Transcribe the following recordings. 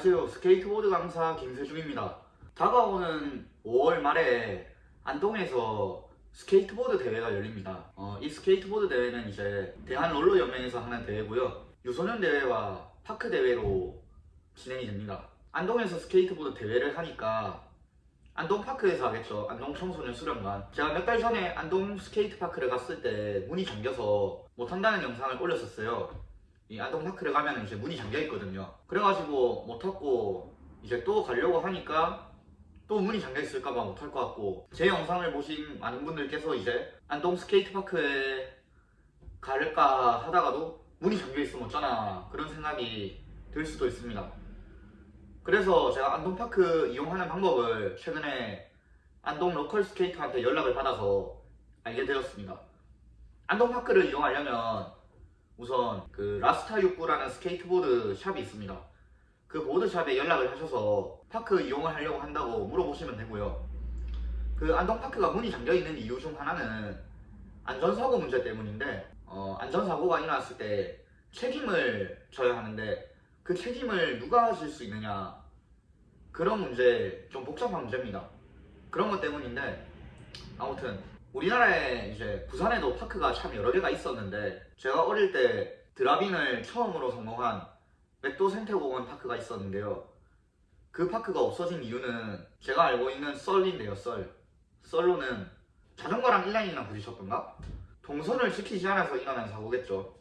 안녕하세요. 스케이트보드 강사 김세중입니다. 다가오는 5월 말에 안동에서 스케이트보드 대회가 열립니다. 어, 이 스케이트보드 대회는 이제 대한롤러연맹에서 하는 대회고요. 유소년 대회와 park 대회로 진행이 됩니다. 안동에서 스케이트보드 대회를 하니까 안동 파크에서 하겠죠. 안동 청소년 수련관. 제가 몇 달 전에 안동 스케이트 파크를 갔을 때 문이 잠겨서 못 한다는 영상을 올렸었어요. 이 안동 파크를 가면 이제 문이 잠겨 있거든요. 그래가지고 못 탔고 이제 또 가려고 하니까 또 문이 잠겨 있을까봐 못할것 같고 제 영상을 보신 많은 분들께서 이제 안동 스케이트 파크에 갈까 하다가도 문이 잠겨 있으면 어쩌나 그런 생각이 들 수도 있습니다. 그래서 제가 안동파크 이용하는 방법을 최근에 안동 local 스케이터한테 연락을 받아서 알게 되었습니다. 안동파크를 이용하려면 우선 그 라스타 69라는 스케이트보드 shop이 있습니다. 그 보드shop에 연락을 하셔서 park 이용을 하려고 한다고 물어보시면 되고요. 그 안동파크가 문이 잠겨 있는 이유 중 하나는 안전사고 문제 때문인데 어, 안전사고가 일어났을 때 책임을 져야 하는데 그 책임을 누가 질수 있느냐 그런 문제 좀 복잡한 문제입니다. 그런 것 때문인데 아무튼 우리나라에 이제 부산에도 파크가 참 여러 개가 있었는데 제가 어릴 때 드라빙을 처음으로 성공한 맥도 생태공원 파크가 있었는데요. 그 파크가 없어진 이유는 제가 알고 있는 썰인데요, 썰. 썰로는 자전거랑 인라인이랑 부딪혔던가? 동선을 지키지 않아서 일어난 사고겠죠.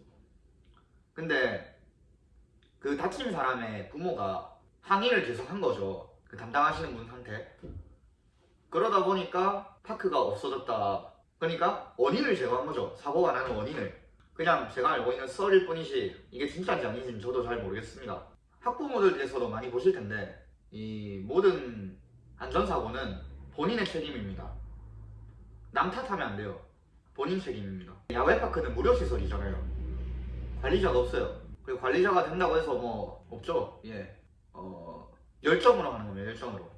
근데 그 다친 사람의 부모가 항의를 계속 한 거죠. 그 담당하시는 분한테. 그러다 보니까 파크가 없어졌다. 그러니까 원인을 제거한 거죠. 사고가 나는 원인을. 그냥 제가 알고 있는 썰일 뿐이지 이게 진짜인지 아닌지는 저도 잘 모르겠습니다. 학부모들께서도 많이 보실 텐데 이 모든 안전사고는 본인의 책임입니다. 남 탓하면 안 돼요. 본인 책임입니다. 야외파크는 무료 시설이잖아요. 관리자가 없어요. 그리고 관리자가 된다고 해서 뭐 없죠. 예. 어, 열정으로 하는 겁니다. 열정으로.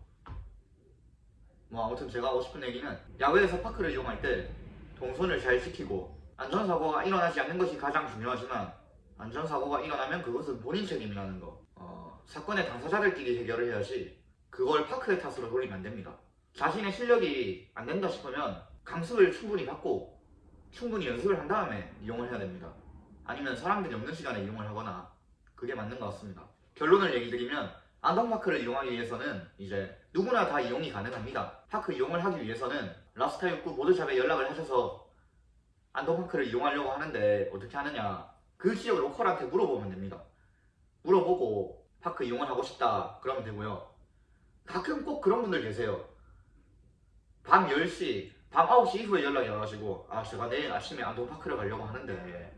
뭐 아무튼 제가 하고 싶은 얘기는 야외에서 파크를 이용할 때 동선을 잘 지키고 안전사고가 일어나지 않는 것이 가장 중요하지만 안전사고가 일어나면 그것은 본인 책임이라는 거. 어, 사건의 당사자들끼리 해결을 해야지 그걸 파크의 탓으로 돌리면 안 됩니다. 자신의 실력이 안 된다 싶으면 강습을 충분히 받고 충분히 연습을 한 다음에 이용을 해야 됩니다. 아니면 사람들이 없는 시간에 이용을 하거나 그게 맞는 것 같습니다. 결론을 얘기 드리면 안동파크를 이용하기 위해서는 이제 누구나 다 이용이 가능합니다. 파크 이용을 하기 위해서는 라스타 69 보드샵에 연락을 하셔서 안동파크를 이용하려고 하는데 어떻게 하느냐 그 지역 로컬한테 물어보면 됩니다. 물어보고 파크 이용을 하고 싶다 그러면 되고요. 가끔 꼭 그런 분들 계세요. 밤 10시, 밤 9시 이후에 연락이 와가지고 아 제가 내일 아침에 안동파크를 가려고 하는데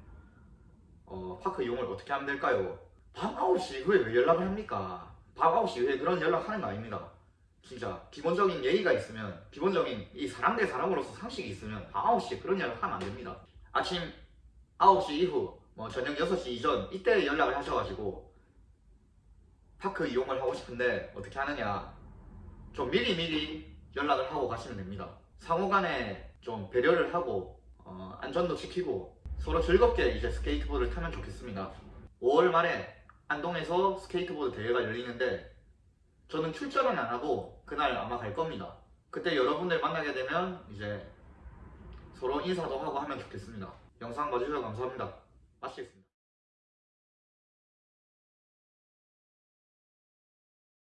어, 파크 이용을 어떻게 하면 될까요? 밤 9시 이후에 왜 연락을 합니까? 밤 9시 이후에 그런 연락하는 거 아닙니다. 진짜 기본적인 예의가 있으면 기본적인 이 사람 대 사람으로서 상식이 있으면 밤 9시에 그런 연락 하면 안 됩니다. 아침 9시 이후 뭐 저녁 6시 이전 이때 연락을 하셔가지고 파크 이용을 하고 싶은데 어떻게 하느냐 좀 미리 미리 연락을 하고 가시면 됩니다. 상호간에 좀 배려를 하고 어, 안전도 지키고 서로 즐겁게 이제 스케이트보드를 타면 좋겠습니다. 5월 말에 안동에서 스케이트보드 대회가 열리는데 저는 출전은 안 하고 그날 아마 갈 겁니다. 그때 여러분들 만나게 되면 이제 서로 인사도 하고 하면 좋겠습니다. 영상 봐주셔서 감사합니다. 마치겠습니다.